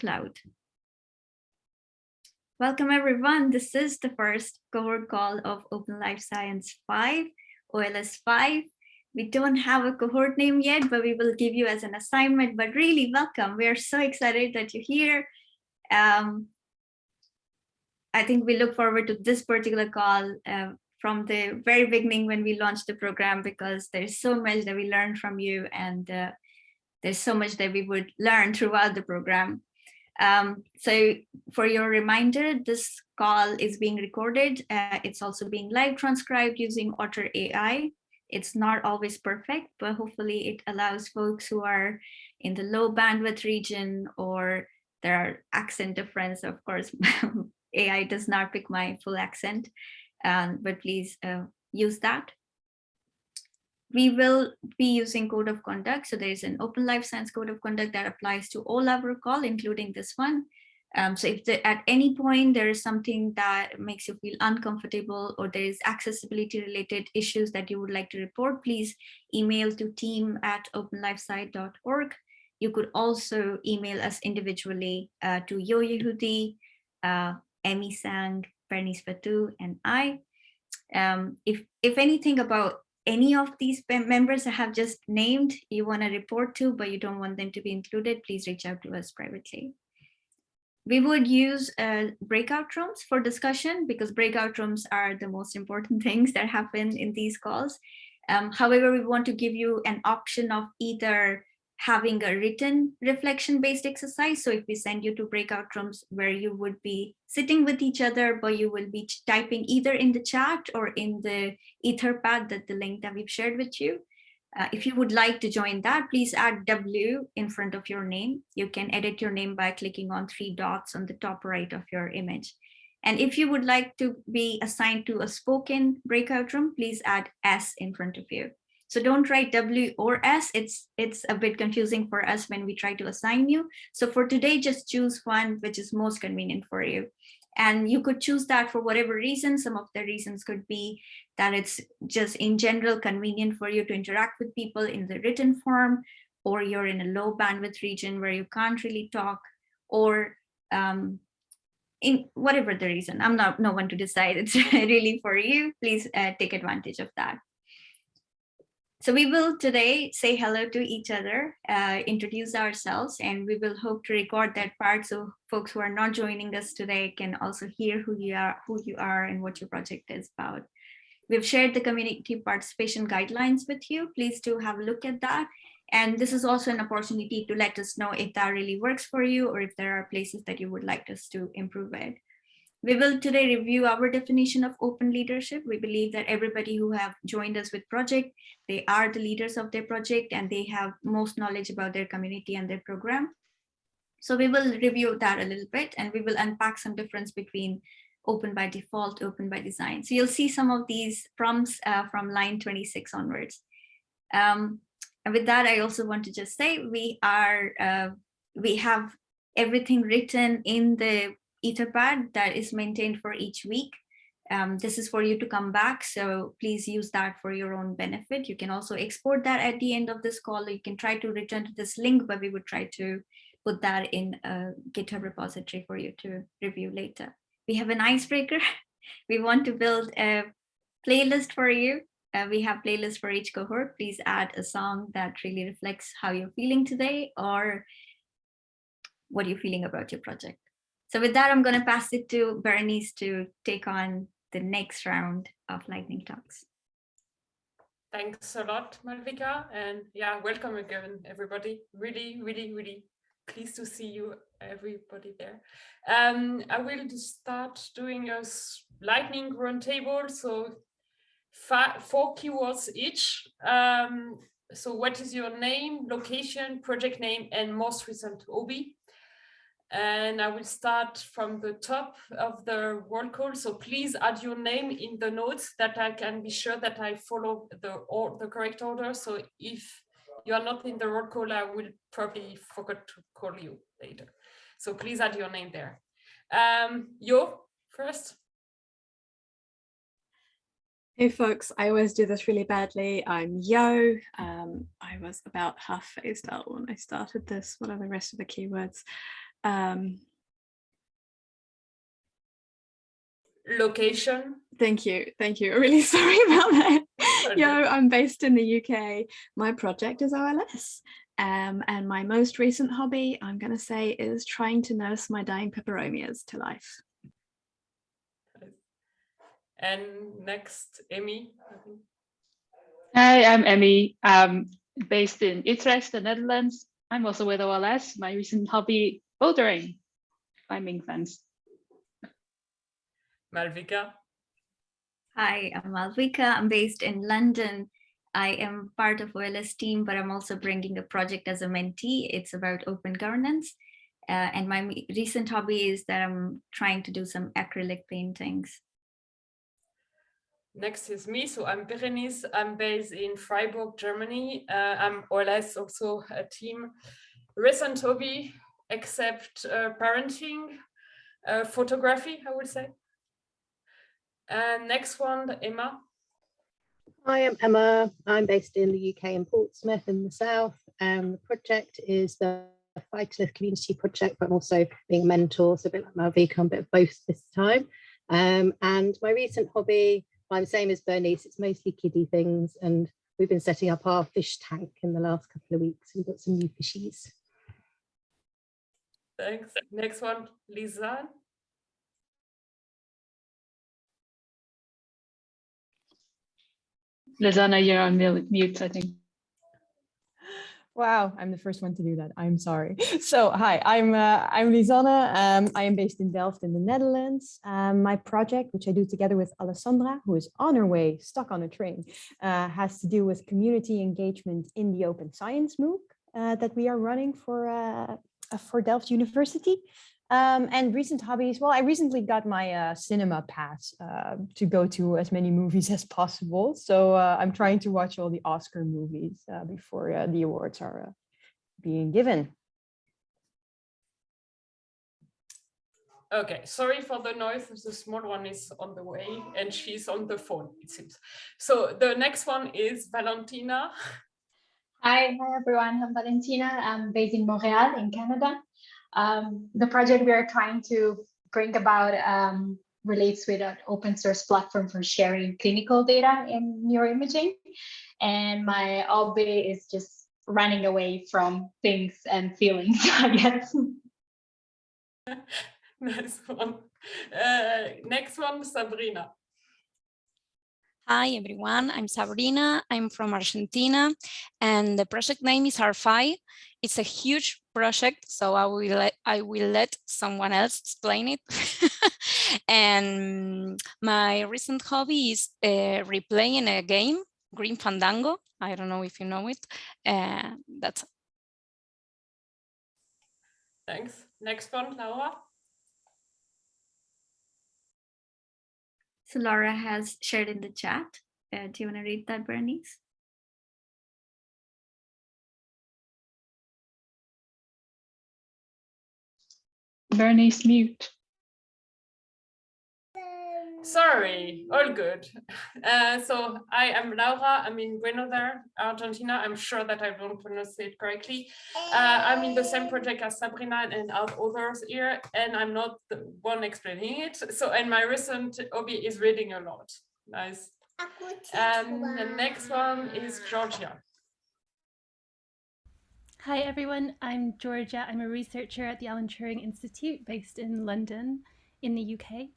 cloud. Welcome everyone. This is the first cohort call of Open Life Science 5, OLS 5. We don't have a cohort name yet, but we will give you as an assignment, but really welcome. We are so excited that you're here. Um, I think we look forward to this particular call uh, from the very beginning when we launched the program because there's so much that we learned from you and uh, there's so much that we would learn throughout the program. Um, so for your reminder, this call is being recorded. Uh, it's also being live transcribed using Otter AI. It's not always perfect, but hopefully it allows folks who are in the low bandwidth region or there are accent difference. Of course, AI does not pick my full accent, um, but please uh, use that. We will be using code of conduct. So there is an open life science code of conduct that applies to all our call, including this one. Um, so if the, at any point there is something that makes you feel uncomfortable or there is accessibility related issues that you would like to report, please email to team at openlifesci.org. You could also email us individually uh, to Yo Yehudi, uh, Emmy Tsang, Bernice Batut, and I. Um, if, if anything about any of these members I have just named you want to report to, but you don't want them to be included, please reach out to us privately. We would use uh, breakout rooms for discussion because breakout rooms are the most important things that happen in these calls. Um, however, we want to give you an option of either having a written reflection based exercise. So if we send you to breakout rooms where you would be sitting with each other, but you will be typing either in the chat or in the etherpad that the link that we've shared with you. Uh, if you would like to join that, please add W in front of your name. You can edit your name by clicking on three dots on the top right of your image. And if you would like to be assigned to a spoken breakout room, please add S in front of you. So don't write W or S. It's, it's a bit confusing for us when we try to assign you. So for today, just choose one which is most convenient for you. And you could choose that for whatever reason. Some of the reasons could be that it's just in general convenient for you to interact with people in the written form, or you're in a low bandwidth region where you can't really talk, or um, in whatever the reason. I'm not no one to decide. It's really for you. Please uh, take advantage of that. So we will today say hello to each other, uh, introduce ourselves, and we will hope to record that part so folks who are not joining us today can also hear who you are, who you are and what your project is about. We've shared the community participation guidelines with you. Please do have a look at that. And this is also an opportunity to let us know if that really works for you or if there are places that you would like us to improve it. We will today review our definition of open leadership. We believe that everybody who have joined us with project, they are the leaders of their project and they have most knowledge about their community and their program. So we will review that a little bit and we will unpack some difference between open by default, open by design. So you'll see some of these prompts uh, from line 26 onwards. Um, and with that, I also want to just say we are, uh, we have everything written in the etherpad that is maintained for each week. Um, this is for you to come back, so please use that for your own benefit. You can also export that at the end of this call. You can try to return to this link, but we would try to put that in a GitHub repository for you to review later. We have an icebreaker. we want to build a playlist for you. Uh, we have playlists for each cohort. Please add a song that really reflects how you're feeling today or what you're feeling about your project. So with that, I'm going to pass it to Berenice to take on the next round of lightning talks. Thanks a lot, Malvika. And yeah, welcome again, everybody. Really, really, really pleased to see you, everybody there. Um, I will start doing a lightning roundtable. So four keywords each. Um, so what is your name, location, project name, and most recent hobby? And I will start from the top of the roll call. So please add your name in the notes that I can be sure that I follow the or the correct order. So if you are not in the roll call, I will probably forget to call you later. So please add your name there. Um, Yo, first. Hey folks, I always do this really badly. I'm Yo. Um, I was about half phased out when I started this. What are the rest of the keywords? Um, Location. thank you, thank you. I'm really sorry about that. Okay. Yeah, I'm based in the UK. My project is OLS. Um, and my most recent hobby, I'm going to say, is trying to nurse my dying peperomias to life. And next, emmy Hi, I'm Emmy. I'm based in Utrecht, the Netherlands. I'm also with OLS. My recent hobby, bouldering, climbing fence. Malvika. Hi, I'm Malvika. I'm based in London. I am part of OLS team, but I'm also bringing a project as a mentee. It's about open governance. Uh, and my recent hobby is that I'm trying to do some acrylic paintings. Next is me. So I'm Berenice. I'm based in Freiburg, Germany. Uh, I'm OLS also a team. Recent hobby, except uh, parenting, uh, photography, I would say. And next one, Emma. Hi, I'm Emma. I'm based in the UK in Portsmouth in the south. And the project is the Phytolith Community Project, but I'm also being a mentor, so a bit like Malvika, I'm a bit of both this time. Um, and my recent hobby, I'm the same as Bernice, it's mostly kiddie things. And we've been setting up our fish tank in the last couple of weeks. We've got some new fishies. Thanks. Next one, Lisa. Lizana, you're on mil- mute, I think. Wow, I'm the first one to do that. I'm sorry. So hi, I'm uh, I'm Lisanne. Um, I am based in Delft in the Netherlands. Um, my project, which I do together with Alessandra, who is on her way, stuck on a train, uh, has to do with community engagement in the Open Science MOOC uh, that we are running for uh, for Delft University. Um, and recent hobbies, well, I recently got my uh, cinema pass uh, to go to as many movies as possible. So uh, I'm trying to watch all the Oscar movies uh, before uh, the awards are uh, being given. Okay, sorry for the noise. The small one is on the way and she's on the phone, it seems. So the next one is Valentina. Hi, hi everyone. I'm Valentina. I'm based in Montreal, in Canada. Um, the project we are trying to bring about um, relates with an open source platform for sharing clinical data in neuroimaging. And my hobby is just running away from things and feelings, I guess. nice one. Uh, next one, Sabrina. Hi everyone, I'm Sabrina. I'm from Argentina and the project name is R5. It's a huge project, so I will let, I will let someone else explain it. and my recent hobby is uh, replaying a game, Grim Fandango. I don't know if you know it. Uh, that's Thanks. Next one, Laura. So Laura has shared in the chat. Uh, do you want to read that, Bernice? Bernice, mute. Sorry, all good. Uh, so I am Laura. I'm in Buenos Aires, Argentina. I'm sure that I don't pronounce it correctly. Uh, I'm in the same project as Sabrina and out others here, and I'm not the one explaining it. So, and my recent hobby is reading a lot. Nice. And the next one is Georgia. Hi everyone, I'm Georgia. I'm a researcher at the Alan Turing Institute based in London in the UK.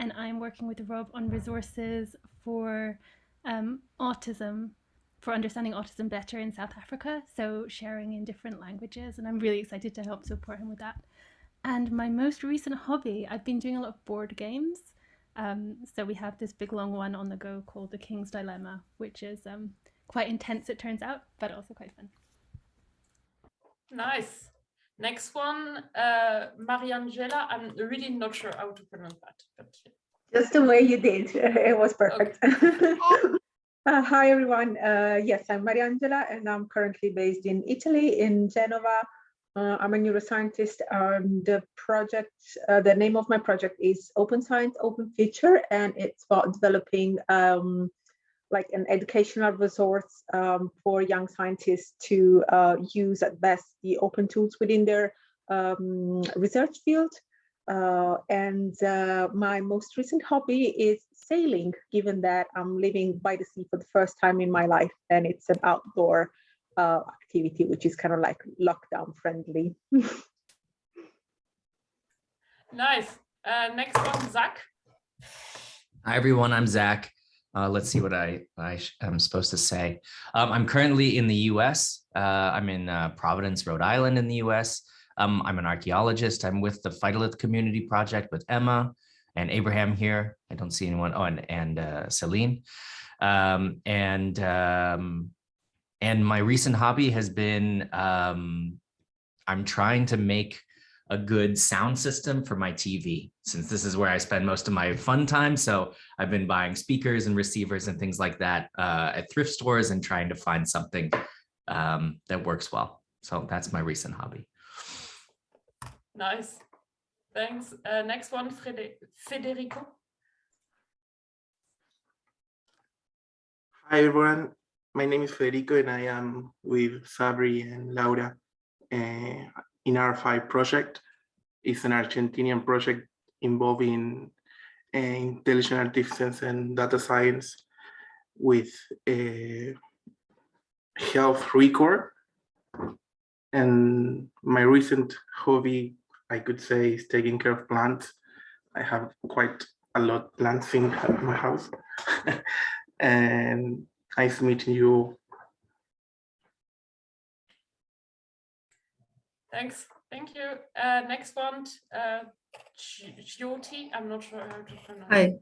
And I'm working with Rob on resources for um, autism, for understanding autism better in South Africa. So sharing in different languages. And I'm really excited to help support him with that. And my most recent hobby, I've been doing a lot of board games. Um, so we have this big long one on the go called The King's Dilemma, which is um, quite intense, it turns out, but also quite fun. Nice. Next one, uh, Mariangela. I'm really not sure how to pronounce that, but Just the way you did, it was perfect. Uh, hi everyone, uh, yes, I'm Mariangela and I'm currently based in Italy, in Genova. Uh, I'm a neuroscientist. Um, the project, uh, the name of my project is Open Science, Open Future, and it's about developing um, like an educational resource um, for young scientists to uh, use at best the open tools within their um, research field. Uh, and uh, my most recent hobby is sailing, given that I'm living by the sea for the first time in my life, and it's an outdoor uh, activity, which is kind of like lockdown friendly. Nice. Uh, next one, Zach. Hi, everyone. I'm Zach. Uh, let's see what I, I am supposed to say. Um, I'm currently in the US. Uh, I'm in uh, Providence, Rhode Island in the US. Um, I'm an archaeologist. I'm with the Phytolith Community Project with Emma and Abraham here. I don't see anyone. Oh, and, and uh, Celine. Um, and, um, and my recent hobby has been, um, I'm trying to make a good sound system for my TV, since this is where I spend most of my fun time. So I've been buying speakers and receivers and things like that uh, at thrift stores and trying to find something um, that works well. So that's my recent hobby. Nice. Thanks. Uh, next one, Frede Federico. Hi, everyone. My name is Federico and I am with Sabri and Laura uh, in our five project. It's an Argentinian project involving uh, intelligent artificial and data science with a health record. And my recent hobby, I could say, is taking care of plants. I have quite a lot plants in my house. and nice meeting you Thanks. Thank you. Uh, next one, uh, Jyoti. I'm not sure how to pronounce. Hi.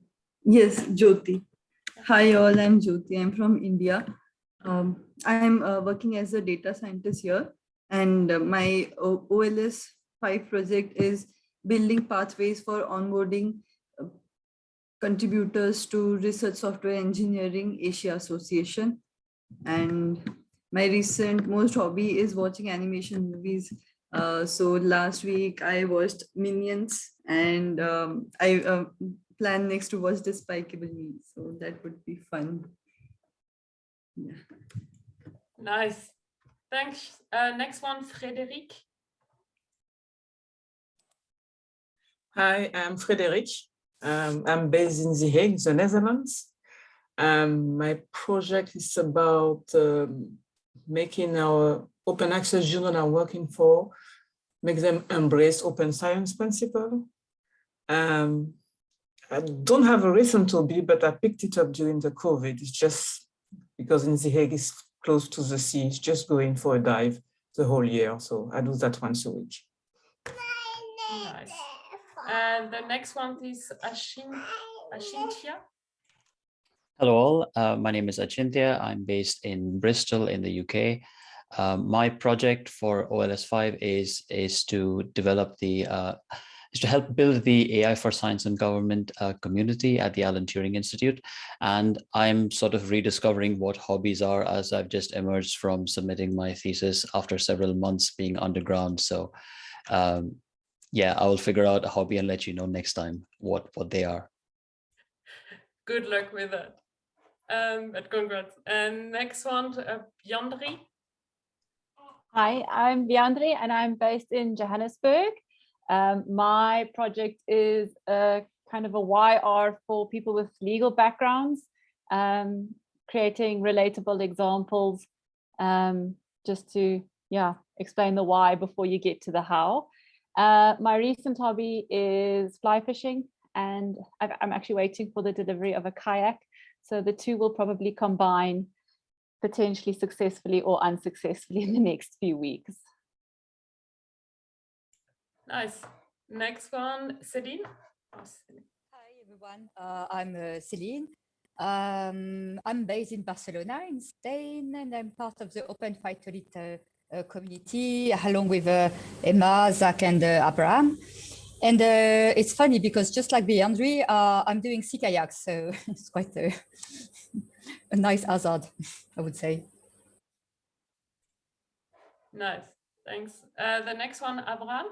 Yes, Jyoti. Hi all, I'm Jyoti. I'm from India. Um, I'm uh, working as a data scientist here and uh, my o OLS 5 project is building pathways for onboarding uh, contributors to Research Software Engineering Asia Association. And my recent most hobby is watching animation movies uh, so last week I watched Minions and um, I uh, plan next to watch Despicable Me. So that would be fun. Yeah. Nice. Thanks. Uh, next one, Frederic. Hi, I'm Frederic. Um, I'm based in The Hague, the Netherlands. Um, my project is about um, making our open access journal I'm working for, make them embrace open science principle. Um, I don't have a reason to be, but I picked it up during the COVID. It's just because in The Hague is close to the sea, it's just going for a dive the whole year. So I do that once a week. Nice. And the next one is Ashin, Ashintia. Hello all, uh, my name is Achintya. I'm based in Bristol in the UK. Um, my project for OLS5 is, is to develop the, uh, is to help build the AI for Science and Government uh, community at the Alan Turing Institute. And I'm sort of rediscovering what hobbies are as I've just emerged from submitting my thesis after several months being underground. So um, yeah, I will figure out a hobby and let you know next time what, what they are. Good luck with that. Um, but congrats. And next one, uh, Yandri. Hi, I'm Viandri and I'm based in Johannesburg. Um, my project is a kind of a YR for people with legal backgrounds, um, creating relatable examples um, just to yeah explain the why before you get to the how. Uh, my recent hobby is fly fishing and i I'm actually waiting for the delivery of a kayak. So the two will probably combine potentially successfully or unsuccessfully in the next few weeks. Nice. Next one, Celine. Oh, Hi everyone, uh, I'm uh, Celine. Um, I'm based in Barcelona in Spain and I'm part of the Open Phytolith uh, uh, community along with uh, Emma, Zach and uh, Abraham. And uh, it's funny because just like Beandri, uh, I'm doing sea kayaks, so it's quite a, a nice hazard, I would say. Nice, thanks. Uh, the next one, Abraham.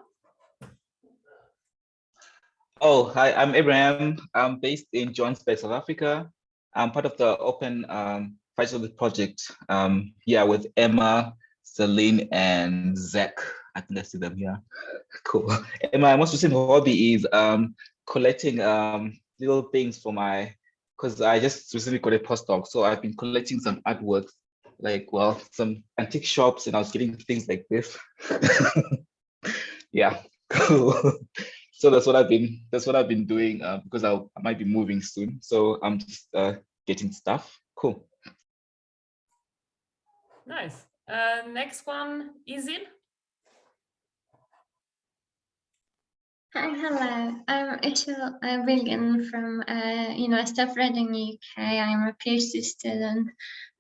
Oh, hi, I'm Abraham. I'm based in Johannesburg, South Africa. I'm part of the Open um, Phytolith project, um, yeah, with Emma, Celine, and Zach. I think I see them here. Cool. And my most recent hobby is um, collecting um, little things for my, because I just recently got a postdoc. So I've been collecting some artworks, like, well, some antique shops, and I was getting things like this. yeah, cool. so that's what I've been, that's what I've been doing uh, because I'll, I might be moving soon. So I'm just uh, getting stuff. Cool. Nice. Uh, next one, Izil. Hi, hello. I'm Ishil uh, from uh, University of Reading, UK. I'm a PhD student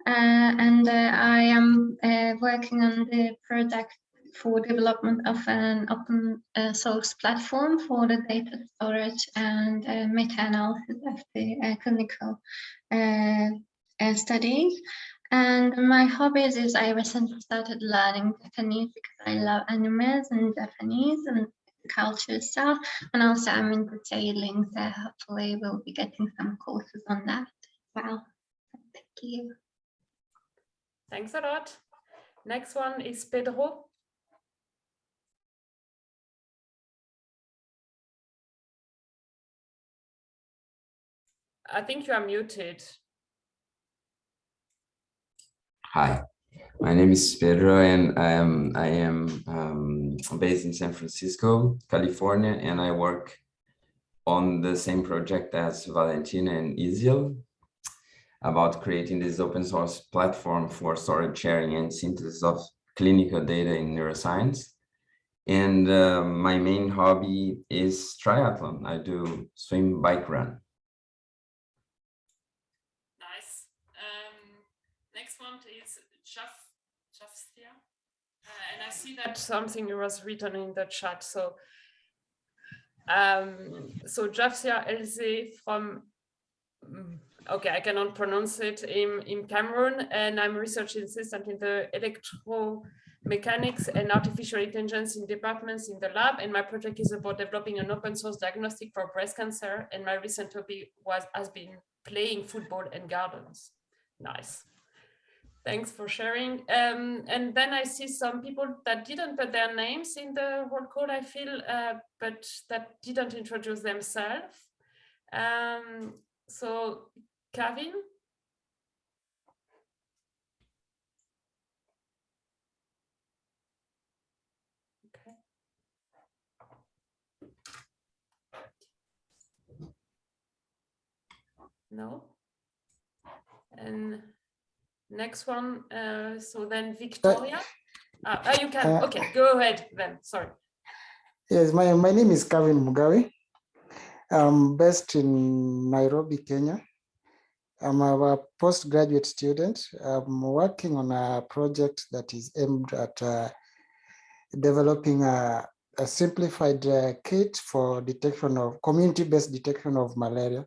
uh, and uh, I am uh, working on the project for development of an open uh, source platform for the data storage and meta-analysis of the clinical studies. And my hobbies is I recently started learning Japanese because I love animes and Japanese and culture stuff. And also I'm into sailing, so hopefully we'll be getting some courses on that as well. Thank you. Thanks a lot. Next one is Pedro. I think you are muted. Hi, my name is Pedro and I am, I am um, based in San Francisco, California, and I work on the same project as Valentina and Izil about creating this open source platform for storage sharing and synthesis of clinical data in neuroscience. And uh, my main hobby is triathlon. I do swim, bike, run. And I see that something was written in the chat. So, um, so Jafsia Elze from, mm, okay, I cannot pronounce it in, in Cameroon, and I'm research assistant in the electromechanics and artificial intelligence in departments in the lab. And my project is about developing an open source diagnostic for breast cancer. And my recent hobby was has been playing football and gardens. Nice. Thanks for sharing. Um, and then I see some people that didn't put their names in the word code, I feel, uh, but that didn't introduce themselves. Um, so, Kevin? Okay. No? And Next one, uh, so then Victoria. Uh, uh, you can, uh, okay, go ahead then, sorry. Yes, my, my name is Kevin Mugawi. I'm based in Nairobi, Kenya. I'm a postgraduate student. I'm working on a project that is aimed at uh, developing a, a simplified uh, kit for detection of community-based detection of malaria.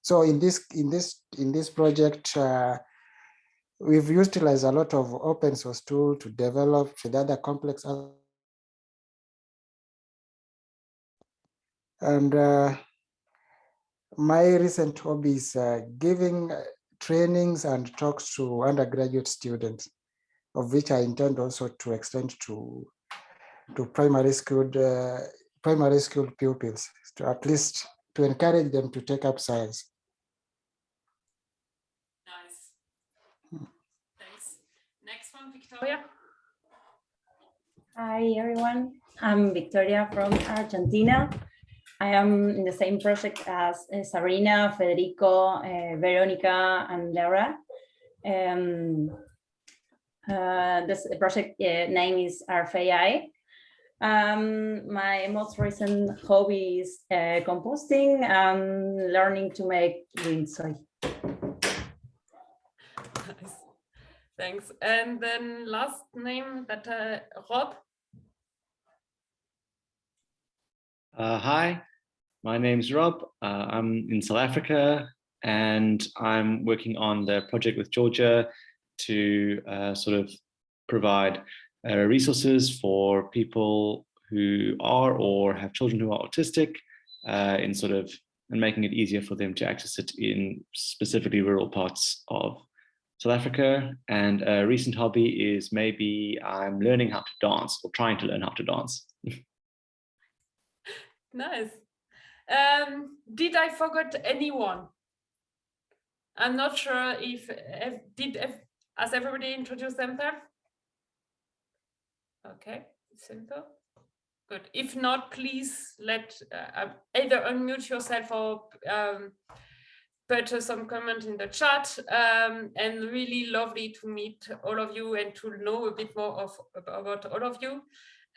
So in this in this in this project, uh, We've utilized a lot of open source tool to develop with other complex and uh, my recent hobby is uh, giving trainings and talks to undergraduate students, of which I intend also to extend to to primary school uh, primary school pupils, to at least to encourage them to take up science. Victoria. Hi, everyone. I'm Victoria from Argentina. I am in the same project as uh, Sabrina, Federico, uh, Veronica, and Laura. Um, uh, this project uh, name is RFAI. Um, my most recent hobby is composting and learning to make wind soy. Thanks. And then last name that uh, Rob. Uh, hi, my name's Rob. Uh, I'm in South Africa and I'm working on the project with Georgia to uh, sort of provide uh, resources for people who are or have children who are autistic uh, in sort of and making it easier for them to access it in specifically rural parts of South Africa, and a recent hobby is maybe I'm learning how to dance or trying to learn how to dance. Nice. Um, did I forget anyone? I'm not sure if, if did if, has everybody introduced themselves? Okay, simple. Good. If not, please let uh, either unmute yourself or um, put some comment in the chat. Um, and really lovely to meet all of you and to know a bit more of about all of you.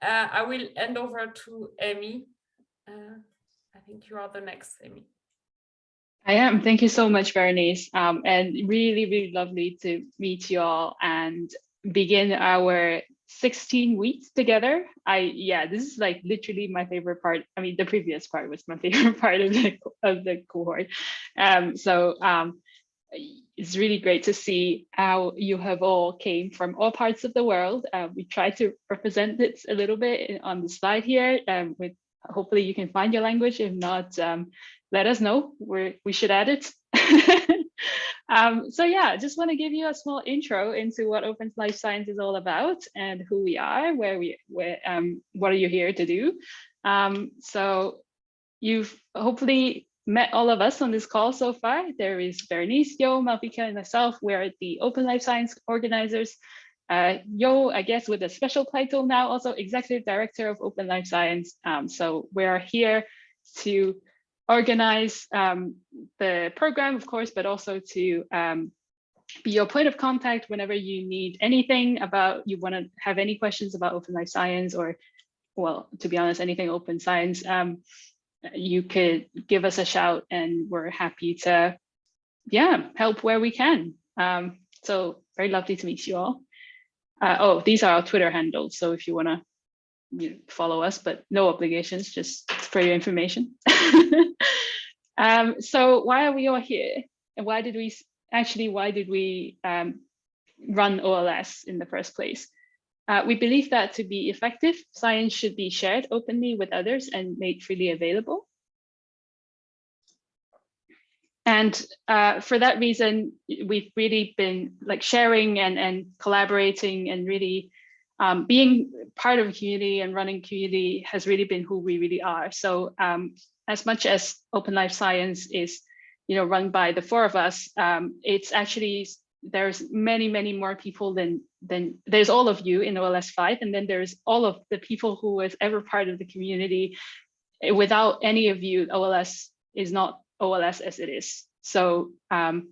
Uh, I will hand over to Amy. Uh, I think you are the next, Amy. I am. Thank you so much, Bernice. Um, and really, really lovely to meet you all and begin our 16 weeks together. I yeah, this is like literally my favorite part. I mean, the previous part was my favorite part of the of the cohort. Um, so um, it's really great to see how you have all came from all parts of the world. Uh, we try to represent it a little bit on the slide here um, with hopefully you can find your language. If not, um, let us know. we we should add it. um, so yeah, just want to give you a small intro into what Open Life Science is all about and who we are, where we, where, um, what are you here to do. Um, so you've hopefully met all of us on this call so far. There is Bernice, Yo, Malvika, and myself. We're the Open Life Science organizers. Uh, Yo, I guess with a special title now, also Executive Director of Open Life Science. Um, so we're here to organize um, the program, of course, but also to um, be your point of contact whenever you need anything about, you want to have any questions about Open Life Science or, well, to be honest, anything open science, um, you could give us a shout and we're happy to, yeah, help where we can. Um, so very lovely to meet you all. Uh, oh, these are our Twitter handles. So if you want to you know, follow us, but no obligations, just for your information. um, so why are we all here? And why did we, actually, why did we um, run OLS in the first place? Uh, we believe that to be effective, science should be shared openly with others and made freely available. And uh, for that reason, we've really been like sharing and, and collaborating and really um, being part of a community and running community has really been who we really are. So um, as much as Open Life Science is, you know, run by the four of us, um, it's actually there's many, many more people than than there's all of you in OLS 5, and then there's all of the people who was ever part of the community. Without any of you, OLS is not OLS as it is. So um,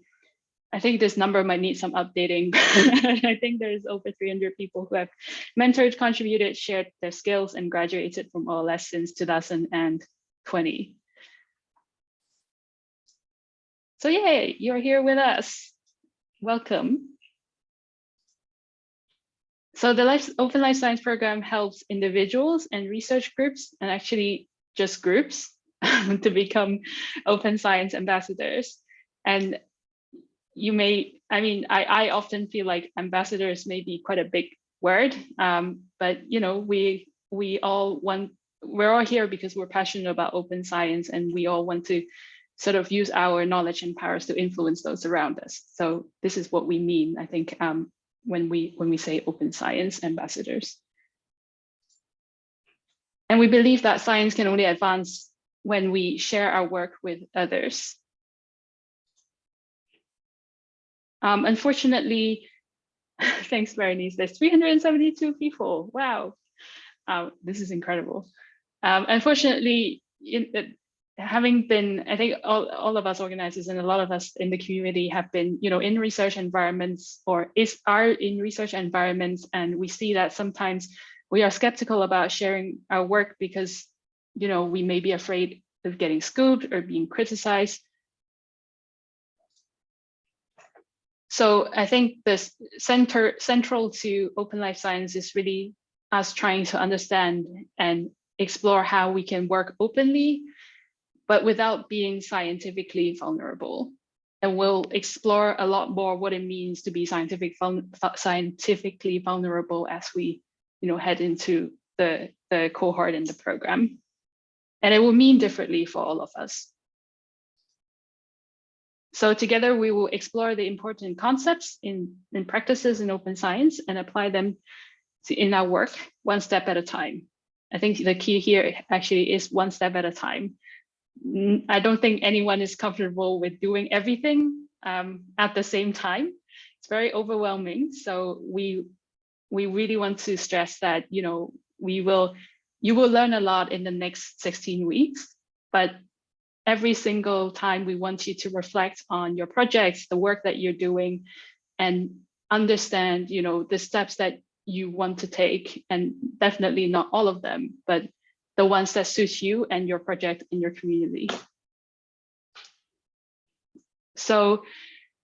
I think this number might need some updating. I think there's over 300 people who have mentored, contributed, shared their skills, and graduated from OLS since 2020. So yay, you're here with us. Welcome. So the Life, Open Life Science program helps individuals and research groups, and actually just groups, to become open science ambassadors. And you may, I mean, I, I often feel like ambassadors may be quite a big word, um, but you know, we we all want, we're all here because we're passionate about open science and we all want to sort of use our knowledge and powers to influence those around us. So this is what we mean, I think, um, when we when we say open science ambassadors. And we believe that science can only advance when we share our work with others. Um, unfortunately, thanks, Berenice, there's 372 people. Wow, uh, this is incredible. Um, unfortunately, in, uh, having been, I think all, all of us organizers and a lot of us in the community have been, you know, in research environments or is are in research environments, and we see that sometimes we are skeptical about sharing our work because you know, we may be afraid of getting scooped or being criticized. So I think this center central to open life science is really us trying to understand and explore how we can work openly, but without being scientifically vulnerable. And we'll explore a lot more what it means to be scientific, scientifically vulnerable as we you know, head into the, the cohort in the program. And it will mean differently for all of us. So together we will explore the important concepts in, in practices in open science and apply them to, in our work one step at a time. I think the key here actually is one step at a time. I don't think anyone is comfortable with doing everything um, at the same time. It's very overwhelming. So we we really want to stress that you know we will you will learn a lot in the next 16 weeks, but every single time we want you to reflect on your projects, the work that you're doing, and understand, you know, the steps that you want to take, and definitely not all of them, but the ones that suit you and your project and your community. So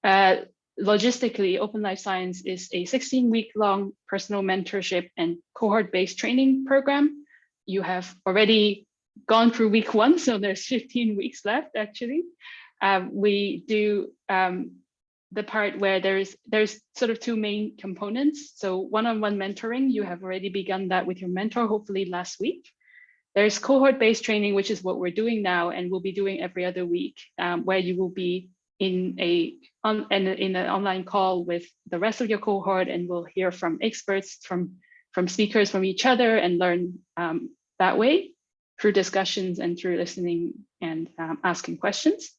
uh, logistically, Open Life Science is a 16 week long personal mentorship and cohort based training program. You have already gone through week one, so there's 15 weeks left actually. Um, we do um, the part where there's there's sort of two main components. So one-on-one -on -one mentoring, you have already begun that with your mentor, hopefully last week. There's cohort-based training, which is what we're doing now and we'll be doing every other week, um, where you will be in a on in, in an online call with the rest of your cohort and we'll hear from experts from from speakers from each other and learn um, that way through discussions and through listening and um, asking questions.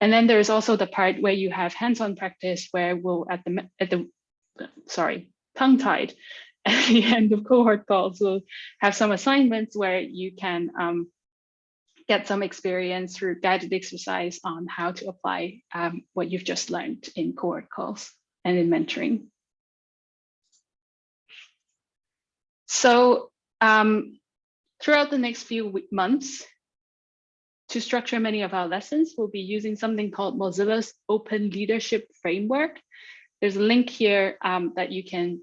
And then there's also the part where you have hands-on practice where we'll at the at the sorry tongue-tied at the end of cohort calls we'll have some assignments where you can um, get some experience through guided exercise on how to apply um, what you've just learned in cohort calls and in mentoring. So um, throughout the next few months, to structure many of our lessons, we'll be using something called Mozilla's Open Leadership Framework. There's a link here um, that you can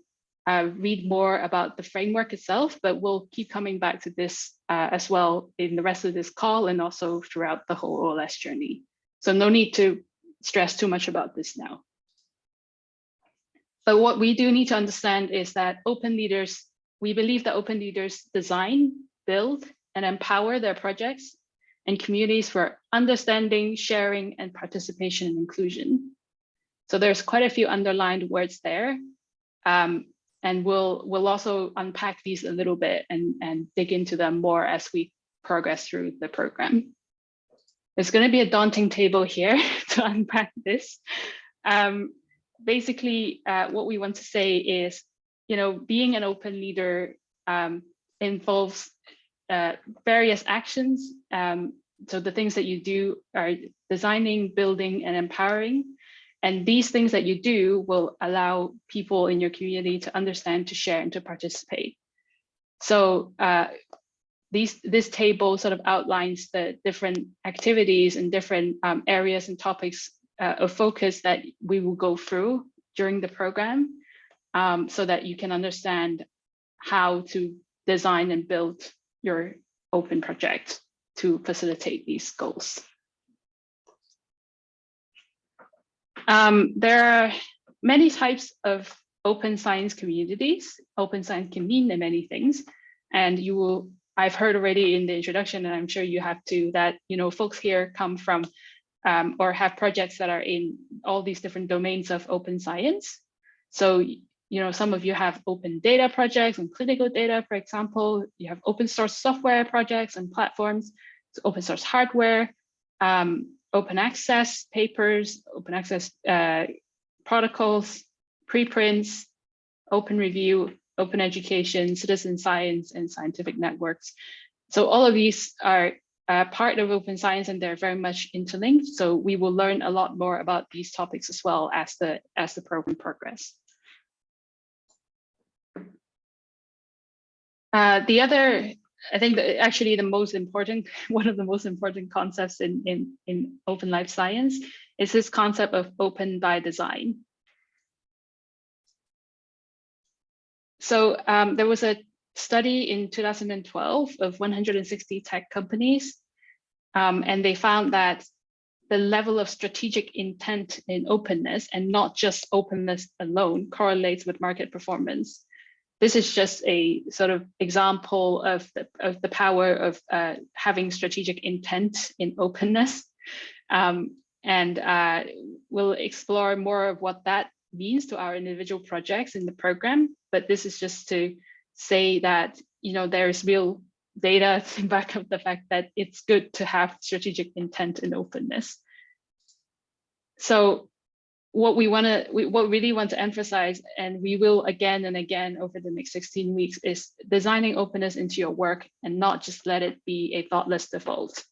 uh, read more about the framework itself, but we'll keep coming back to this uh, as well in the rest of this call and also throughout the whole OLS journey. So no need to stress too much about this now. But what we do need to understand is that open leaders, we believe that open leaders design, build, and empower their projects and communities for understanding, sharing, and participation and inclusion. So there's quite a few underlined words there. Um, and we'll we'll also unpack these a little bit and, and dig into them more as we progress through the program. There's going to be a daunting table here to unpack this. Um, basically, uh, what we want to say is, you know, being an open leader um, involves uh, various actions. Um, so the things that you do are designing, building, and empowering. And these things that you do will allow people in your community to understand, to share, and to participate. So uh, these, this table sort of outlines the different activities and different um, areas and topics uh, of focus that we will go through during the program um, so that you can understand how to design and build your open project to facilitate these goals. Um, there are many types of open science communities. Open science can mean many things. And you will, I've heard already in the introduction, and I'm sure you have too, that you know folks here come from um, or have projects that are in all these different domains of open science. So you know, some of you have open data projects and clinical data, for example, you have open source software projects and platforms, open source hardware, um, open access papers, open access uh, protocols, preprints, open review, open education, citizen science, and scientific networks. So all of these are uh, part of open science and they're very much interlinked. So we will learn a lot more about these topics as well as the, as the program progress. Uh, the other I think actually the most important, one of the most important concepts in, in, in open life science is this concept of open by design. So um, there was a study in 2012 of 160 tech companies, um, and they found that the level of strategic intent in openness and not just openness alone correlates with market performance this is just a sort of example of the, of the power of uh, having strategic intent in openness. Um, and uh, we'll explore more of what that means to our individual projects in the program. But this is just to say that you know there is real data to back up the fact that it's good to have strategic intent and openness. So what we want to, what really want to emphasize, and we will again and again over the next 16 weeks, is designing openness into your work and not just let it be a thoughtless default.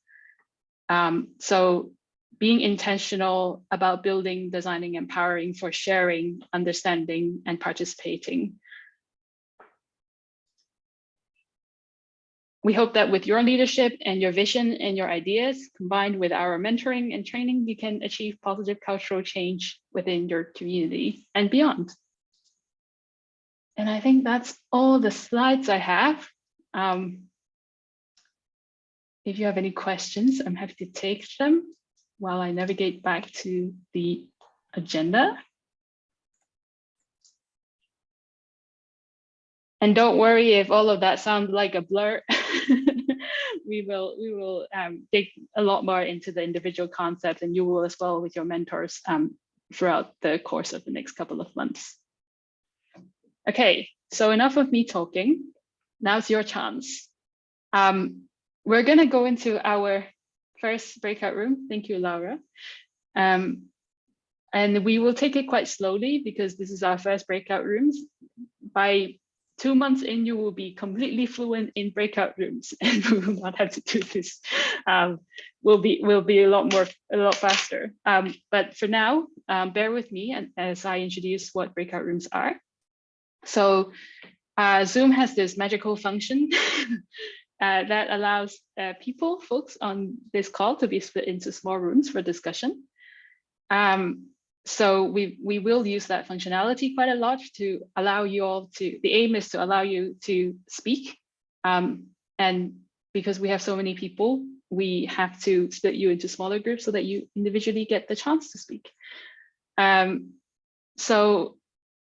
Um, so being intentional about building, designing, empowering for sharing, understanding, and participating. We hope that with your leadership and your vision and your ideas, combined with our mentoring and training, you can achieve positive cultural change within your community and beyond. And I think that's all the slides I have. Um, if you have any questions, I'm happy to take them while I navigate back to the agenda. And don't worry if all of that sounds like a blur. we will we will um, dig a lot more into the individual concepts and you will as well with your mentors um, throughout the course of the next couple of months. Okay, so enough of me talking. Now's your chance. Um, we're going to go into our first breakout room. Thank you, Laura. Um, and we will take it quite slowly because this is our first breakout rooms. By two months in, you will be completely fluent in breakout rooms and we will not have to do this. Um, we'll be will be a lot more, a lot faster. Um, but for now, um, bear with me and as I introduce what breakout rooms are. So uh, Zoom has this magical function uh, that allows uh, people, folks on this call to be split into small rooms for discussion. Um, so we, we will use that functionality quite a lot to allow you all to, the aim is to allow you to speak. Um, and because we have so many people, we have to split you into smaller groups so that you individually get the chance to speak. Um, so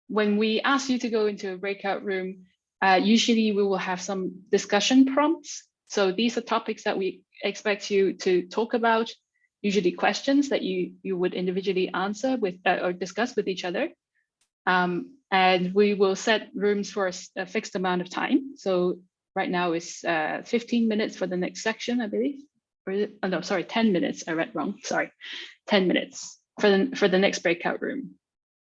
when we ask you to go into a breakout room, uh, usually we will have some discussion prompts. So these are topics that we expect you to talk about usually questions that you, you would individually answer with uh, or discuss with each other. Um, and we will set rooms for a, a, fixed amount of time. So right now is uh, 15 minutes for the next section, I believe. Or it, oh, no, sorry, 10 minutes. I read wrong. Sorry, 10 minutes for the, for the next breakout room.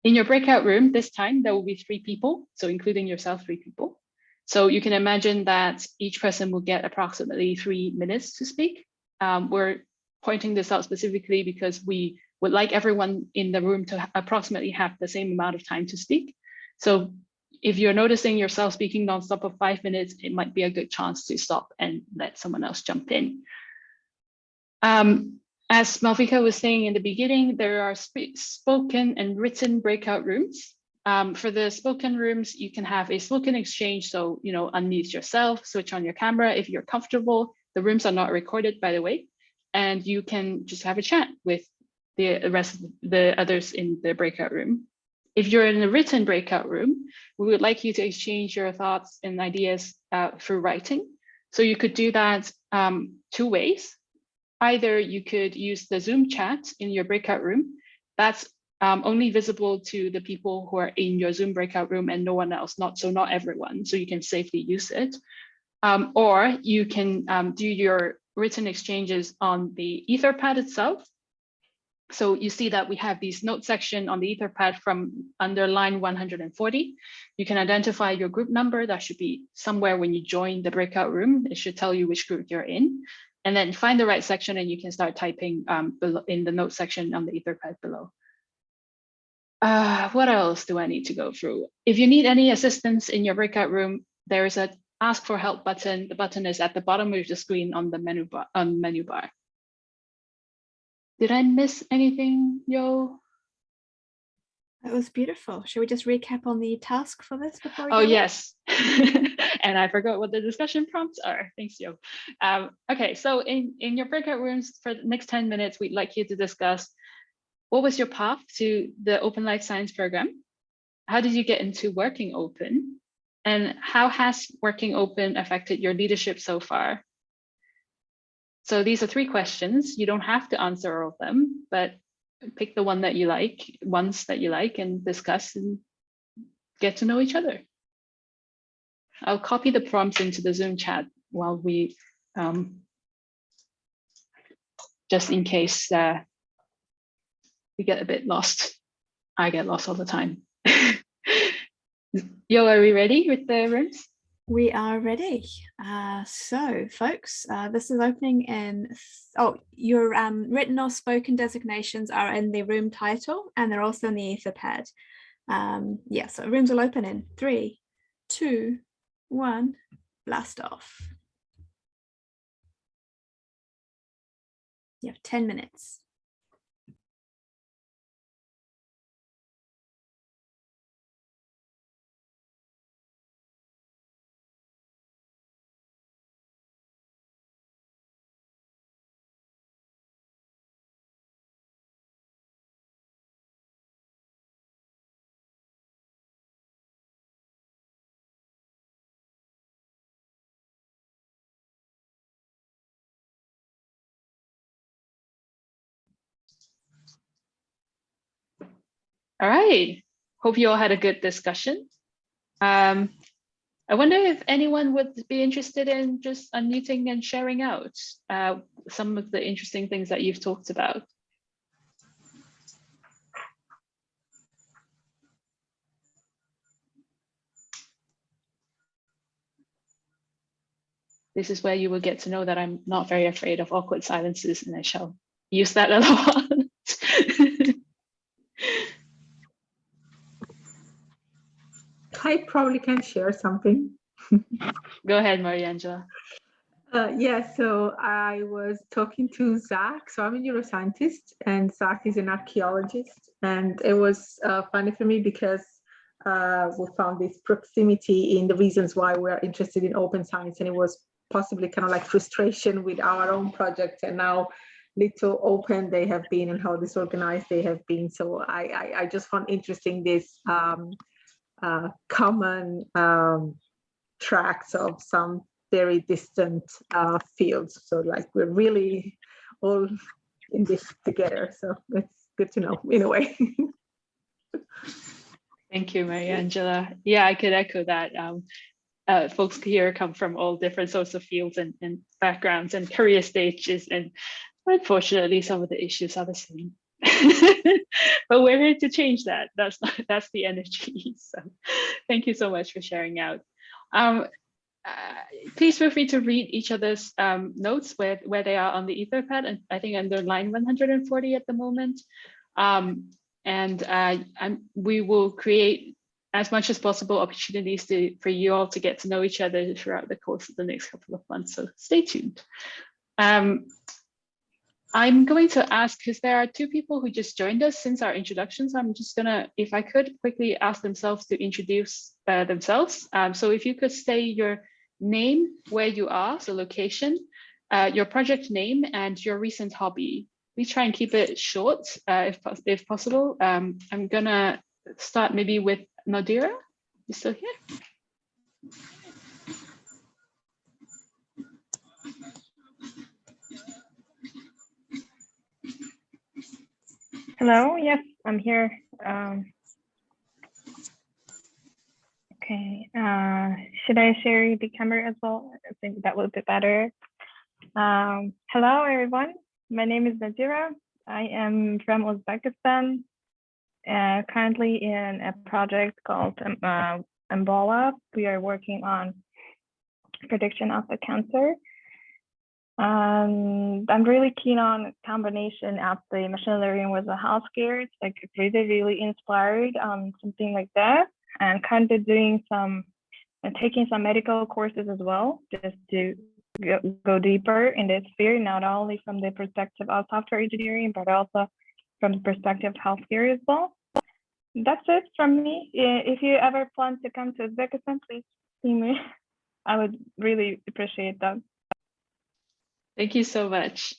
In your breakout room this time, there will be three people. So including yourself, three people. So you can imagine that each person will get approximately three minutes to speak. Um, we're pointing this out specifically because we would like everyone in the room to approximately have the same amount of time to speak. So if you're noticing yourself speaking nonstop for five minutes, it might be a good chance to stop and let someone else jump in. Um, as Malvika was saying in the beginning, there are spoken and written breakout rooms. Um, for the spoken rooms, you can have a spoken exchange. So, you know, unmute yourself, switch on your camera if you're comfortable. The rooms are not recorded, by the way and you can just have a chat with the rest of the others in the breakout room. If you're in a written breakout room, we would like you to exchange your thoughts and ideas uh, through writing. So you could do that um, two ways. Either you could use the Zoom chat in your breakout room. That's um, only visible to the people who are in your Zoom breakout room and no one else, not so not everyone, so you can safely use it. Um, or you can um, do your written exchanges on the Etherpad itself. So you see that we have these note section on the Etherpad from under line 140. You can identify your group number. That should be somewhere when you join the breakout room. It should tell you which group you're in. And then find the right section and you can start typing um, in the note section on the Etherpad below. Uh, what else do I need to go through? If you need any assistance in your breakout room, there is a ask for help button. The button is at the bottom of the screen on the menu bar. On menu bar. Did I miss anything, Yo? That was beautiful. Should we just recap on the task for this before? oh yes, and I forgot what the discussion prompts are. Thanks, Yo. Um, okay, so in in your breakout rooms for the next ten minutes, we'd like you to discuss what was your path to the Open Life Science program. How did you get into working open? And how has working open affected your leadership so far? So these are three questions. You don't have to answer all of them, but pick the one that you like, ones that you like and discuss and get to know each other. I'll copy the prompts into the Zoom chat while we, um, just in case uh, we get a bit lost. I get lost all the time. Yo, are we ready with the rooms? We are ready. Uh, so, folks, uh, this is opening in. Oh, your um, written or spoken designations are in the room title, and they're also in the Etherpad. Um, yeah, so rooms will open in three, two, one. Blast off. You have ten minutes. All right. Hope you all had a good discussion. Um, I wonder if anyone would be interested in just unmuting and sharing out uh, some of the interesting things that you've talked about. This is where you will get to know that I'm not very afraid of awkward silences and I shall use that a lot. I probably can share something. Go ahead, Maria Angela. Uh, yeah, so I was talking to Zach. So I'm a neuroscientist, and Zach is an archaeologist. And it was uh, funny for me because uh, we found this proximity in the reasons why we're interested in open science. And it was possibly kind of like frustration with our own project and now little open they have been and how disorganized they have been. So I, I, I just found interesting this um, uh, common um, tracks of some very distant uh, fields. So like we're really all in this together. So it's good to know in a way. Thank you, Maria Angela. Yeah, I could echo that. Um, uh, folks here come from all different sorts of fields and, and backgrounds and career stages. And unfortunately, some of the issues are the same. but we're here to change that. That's not, that's the energy. So thank you so much for sharing out. Um, uh, please feel free to read each other's um, notes where, where they are on the Etherpad, and I think under line 140 at the moment. Um, and uh, we will create as much as possible opportunities to, for you all to get to know each other throughout the course of the next couple of months. So stay tuned. Um, I'm going to ask, because there are two people who just joined us since our introductions, I'm just gonna, if I could quickly ask themselves to introduce uh, themselves. Um, so if you could say your name, where you are, so location, uh, your project name and your recent hobby. We try and keep it short uh, if, if possible. Um, I'm gonna start maybe with Nadira. You still here? Hello, yes, I'm here. Um, okay, uh, should I share the camera as well? I think that would be better. Um, hello, everyone. My name is Nadira. I am from Uzbekistan, uh, currently in a project called um, uh. We are working on prediction of the cancer. And I'm really keen on combination of the machine learning with the healthcare. It's like really, really inspired on something like that and kind of doing some and taking some medical courses as well, just to go, go deeper in this sphere, not only from the perspective of software engineering, but also from the perspective of healthcare as well. That's it from me. If you ever plan to come to Uzbekistan, please see me. I would really appreciate that. Thank you so much.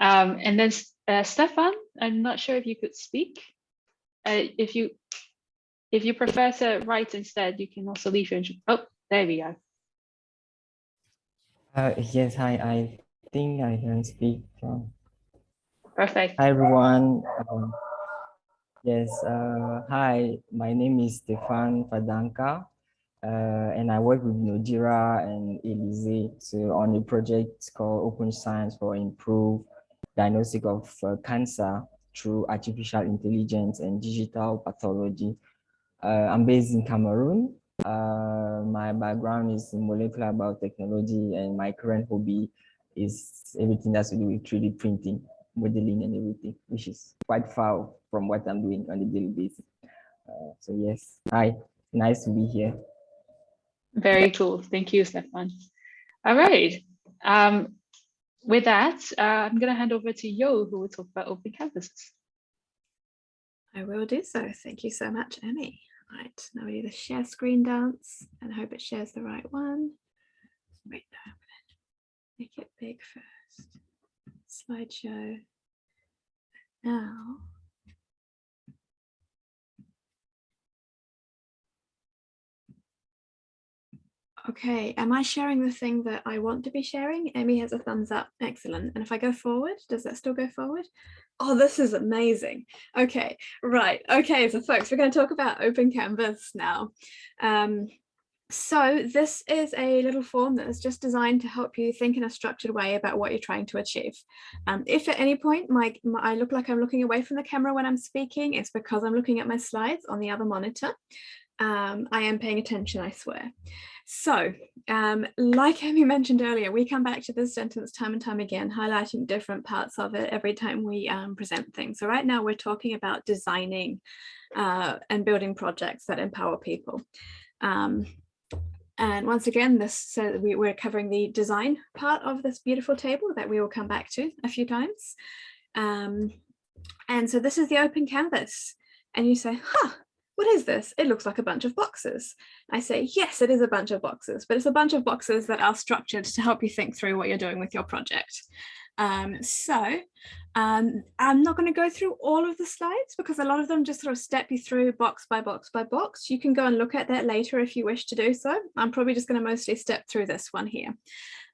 Um, and then uh, Stefan, I'm not sure if you could speak. Uh, if you if you prefer to write instead, you can also leave your oh, there we go. Uh, yes, hi, I think I can speak from. Perfect. Hi, everyone. Um, yes, uh, hi, my name is Stefan Fadanka, uh, and I work with Nodira and Elise on a project called Open Science for Improved Diagnostic of uh, Cancer through Artificial Intelligence and Digital Pathology. Uh, I'm based in Cameroon. Uh, my background is in molecular biotechnology, and my current hobby is everything that's to do with 3D printing modeling and everything, which is quite far from what I'm doing on a daily basis. Uh, so yes, hi, nice to be here. Very cool. Thank you, Stefan. All right. Um, with that, uh, I'm going to hand over to Yo, who will talk about open canvases. I will do so. Thank you so much, Emmy. All right, now we do the share screen dance and hope it shares the right one. Wait, no, I'm gonna make it big first. Slideshow. Now. Okay, am I sharing the thing that I want to be sharing? Emmy has a thumbs up. Excellent. And if I go forward, does that still go forward? Oh, this is amazing. Okay, right. Okay, so folks, we're going to talk about Open Canvas now. Um, so this is a little form that is just designed to help you think in a structured way about what you're trying to achieve. Um, if at any point my, my, I look like I'm looking away from the camera when I'm speaking, it's because I'm looking at my slides on the other monitor. Um, I am paying attention, I swear. So, um, like Emmy mentioned earlier, we come back to this sentence time and time again, highlighting different parts of it every time we um, present things. So right now we're talking about designing uh, and building projects that empower people. Um, and once again, this so we, we're covering the design part of this beautiful table that we will come back to a few times. Um, and so this is the open canvas. And you say, huh, what is this? It looks like a bunch of boxes. I say, yes, it is a bunch of boxes, but it's a bunch of boxes that are structured to help you think through what you're doing with your project. Um, so um, I'm not going to go through all of the slides because a lot of them just sort of step you through box by box by box. You can go and look at that later if you wish to do so. I'm probably just going to mostly step through this one here.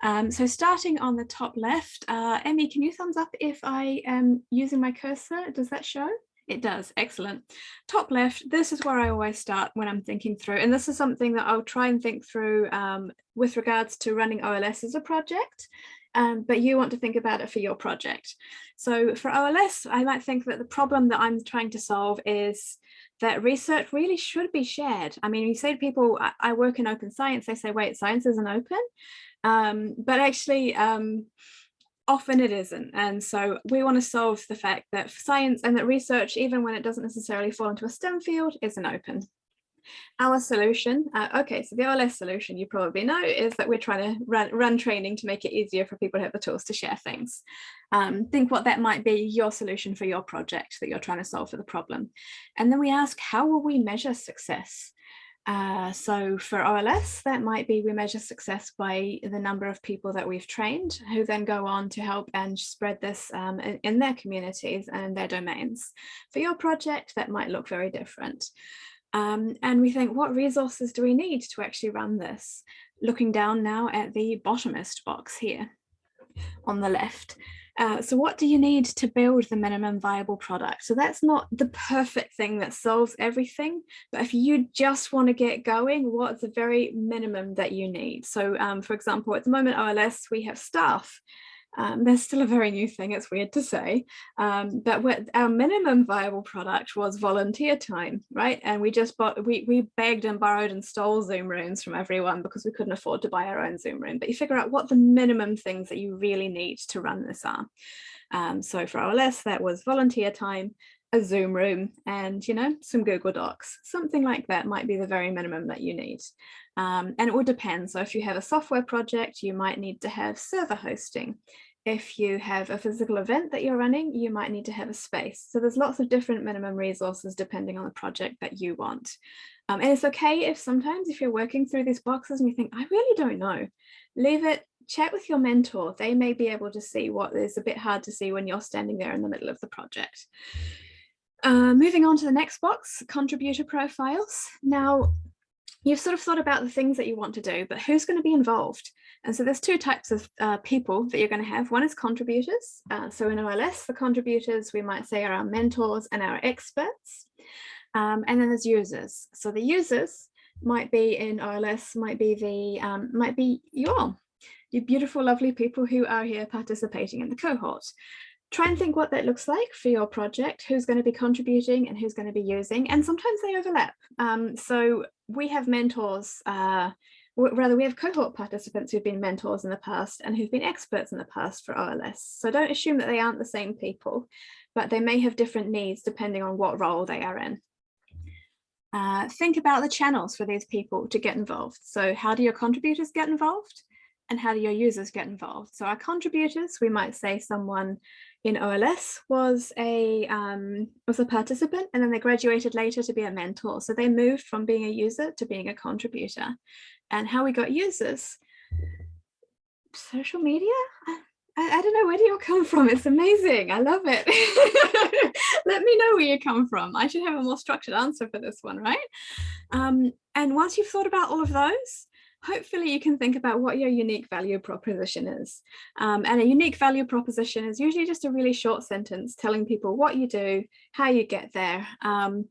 Um, so starting on the top left, uh, Emmy, can you thumbs up if I am using my cursor? Does that show? It does, excellent. Top left, this is where I always start when I'm thinking through, and this is something that I'll try and think through um, with regards to running OLS as a project, um, but you want to think about it for your project. So for OLS, I might think that the problem that I'm trying to solve is that research really should be shared. I mean, you say to people, I, I work in open science, they say, wait, science isn't open. Um, but actually, um, often it isn't. And so we want to solve the fact that science and that research, even when it doesn't necessarily fall into a STEM field, isn't open. Our solution, uh, okay, so the OLS solution you probably know is that we're trying to run, run training to make it easier for people to have the tools to share things. Um, think what that might be your solution for your project that you're trying to solve for the problem. And then we ask, how will we measure success? Uh, so for OLS, that might be we measure success by the number of people that we've trained who then go on to help and spread this um, in, in, their communities and their domains. For your project, that might look very different. Um, and we think, what resources do we need to actually run this? Looking down now at the bottomest box here on the left. Uh, so what do you need to build the minimum viable product? So that's not the perfect thing that solves everything, but if you just want to get going, what's the very minimum that you need? So um, for example, at the moment OLS, we have staff um, still a very new thing, it's weird to say, um, but what our minimum viable product was volunteer time, right? And we just bought, we, we begged and borrowed and stole Zoom rooms from everyone because we couldn't afford to buy our own Zoom room. But you figure out what the minimum things that you really need to run this are. Um, so for OLS, that was volunteer time, a Zoom room and, you know, some Google Docs, something like that might be the very minimum that you need. Um, and it would depend. So if you have a software project, you might need to have server hosting. If you have a physical event that you're running, you might need to have a space. So there's lots of different minimum resources depending on the project that you want. Um, and it's okay if sometimes if you're working through these boxes and you think, I really don't know, leave it, chat with your mentor. They may be able to see what is a bit hard to see when you're standing there in the middle of the project. Uh, moving on to the next box, contributor profiles. Now, you've sort of thought about the things that you want to do, but who's going to be involved? And so there's two types of uh, people that you're going to have. One is contributors. Uh, so in OLS, the contributors we might say are our mentors and our experts. Um, and then there's users. So the users might be in OLS, might be the um, might be you all, you beautiful, lovely people who are here participating in the cohort. Try and think what that looks like for your project, who's going to be contributing and who's going to be using, and sometimes they overlap. Um, so we have mentors, uh, rather we have cohort participants who've been mentors in the past and who've been experts in the past for OLS. So don't assume that they aren't the same people, but they may have different needs depending on what role they are in. Uh, think about the channels for these people to get involved. So how do your contributors get involved? And how do your users get involved? So our contributors, we might say someone in OLS was a um, was a participant and then they graduated later to be a mentor. So they moved from being a user to being a contributor. And how we got users, social media? I, I, don't know, where do you all come from? It's amazing. I love it. Let me know where you come from. I should have a more structured answer for this one, right? Um, and once you've thought about all of those, hopefully you can think about what your unique value proposition is. Um, and a unique value proposition is usually just a really short sentence telling people what you do, how you get there. Um,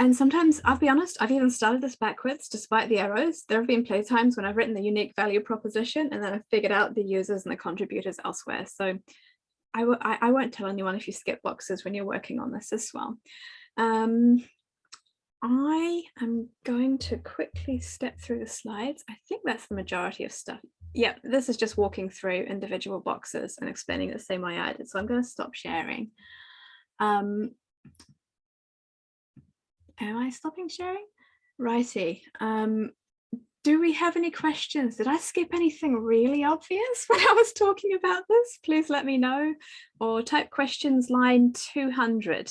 and sometimes, I'll be honest, I've even started this backwards despite the arrows. There have been playtimes when I've written the unique value proposition and then I've figured out the users and the contributors elsewhere. So I won't tell anyone if you skip boxes when you're working on this as well. Um, I am going to quickly step through the slides. I think that's the majority of stuff. Yeah, this is just walking through individual boxes and explaining the same way I did. So I'm going to stop sharing. Um, am I stopping sharing? Righty. Um, do we have any questions? Did I skip anything really obvious when I was talking about this? Please let me know or type questions line 200.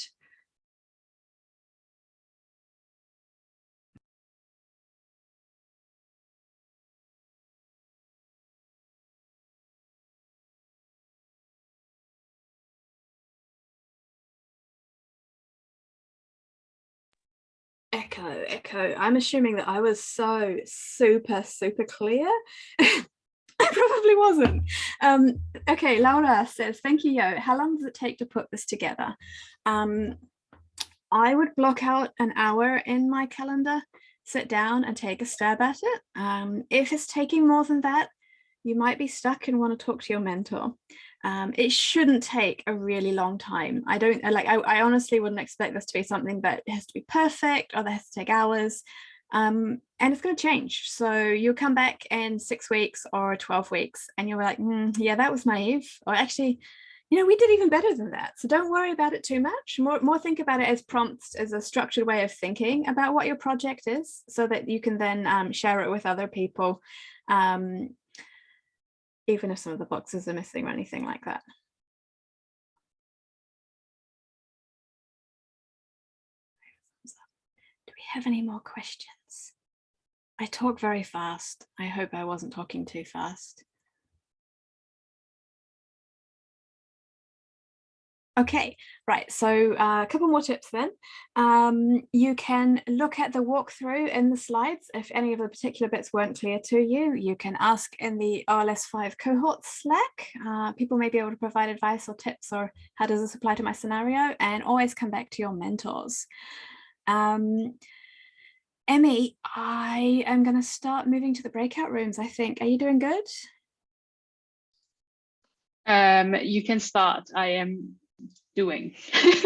Echo echo i'm assuming that i was so super super clear I probably wasn't. Um, okay, Laura says, thank you, Yo. How long does it take to put this together? Um, I would block out an hour in my calendar, sit down and take a stab at it. Um, if it's taking more than that, you might be stuck and want to talk to your mentor um, it shouldn't take a really long time. I don't like, I, I, honestly wouldn't expect this to be something that has to be perfect or that has to take hours. Um, and it's going to change. So you'll come back in six weeks or 12 weeks and you're like, mm, yeah, that was naive. Or actually, you know, we did even better than that. So don't worry about it too much. More, more think about it as prompts, as a structured way of thinking about what your project is so that you can then um, share it with other people um, even if some of the boxes are missing or anything like that. Do we have any more questions? I talk very fast. I hope I wasn't talking too fast. Okay, right, so uh, a couple more tips then. Um, you can look at the walkthrough in the slides. If any of the particular bits weren't clear to you, you can ask in the OLS5 cohort Slack. Uh, people may be able to provide advice or tips or how does this apply to my scenario and always come back to your mentors. Um, Emmy, I am going to start moving to the breakout rooms, I think. Are you doing good? Um, you can start. I am doing.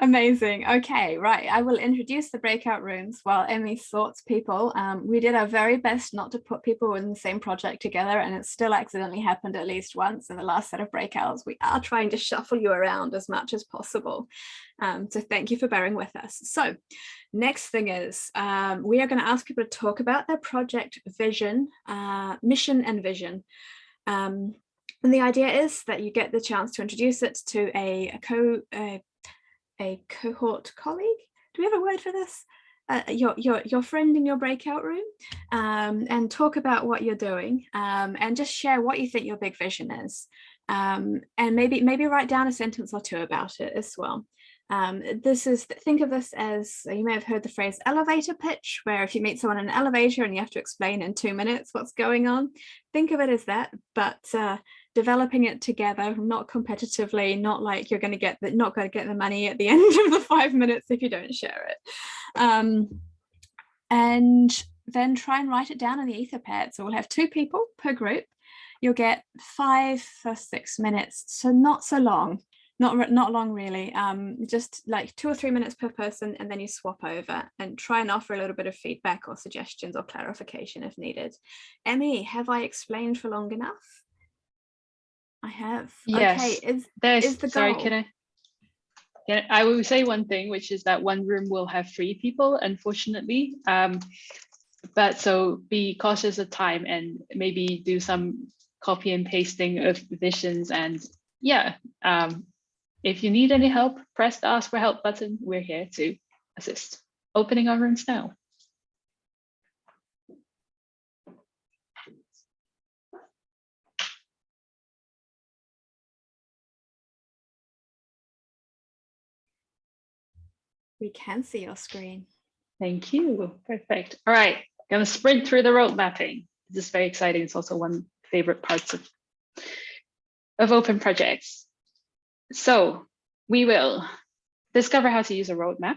Amazing. Okay, right. I will introduce the breakout rooms while Emmy sorts people. Um, we did our very best not to put people in the same project together and it still accidentally happened at least once in the last set of breakouts. We are trying to shuffle you around as much as possible. Um, so thank you for bearing with us. So next thing is um, we are going to ask people to talk about their project vision, uh, mission and vision. Um, and the idea is that you get the chance to introduce it to a, a co a, a cohort colleague. Do we have a word for this? Uh, your, your, your friend in your breakout room um, and talk about what you're doing um, and just share what you think your big vision is. Um, and maybe maybe write down a sentence or two about it as well. Um, this is, think of this as, you may have heard the phrase elevator pitch, where if you meet someone in an elevator and you have to explain in two minutes what's going on, think of it as that, but uh, developing it together, not competitively, not like you're going to get the, not going to get the money at the end of the five minutes if you don't share it. Um, and then try and write it down in the etherpad. So we'll have two people per group. You'll get five or six minutes, so not so long not not long really um just like two or three minutes per person and then you swap over and try and offer a little bit of feedback or suggestions or clarification if needed emmy have i explained for long enough i have Yes, okay is, there's, is the sorry, goal can I? Yeah, I will say one thing, which is that one room will have three people, unfortunately. Um, but so be cautious of time and maybe do some copy and pasting of visions and yeah, um, if you need any help, press the ask for help button. We're here to assist. Opening our rooms now. We can see your screen Thank you. Perfect. All right, gonna sprint through the road mapping. This is very exciting. It's also one favorite parts of, of open projects. So we will discover how to use a roadmap.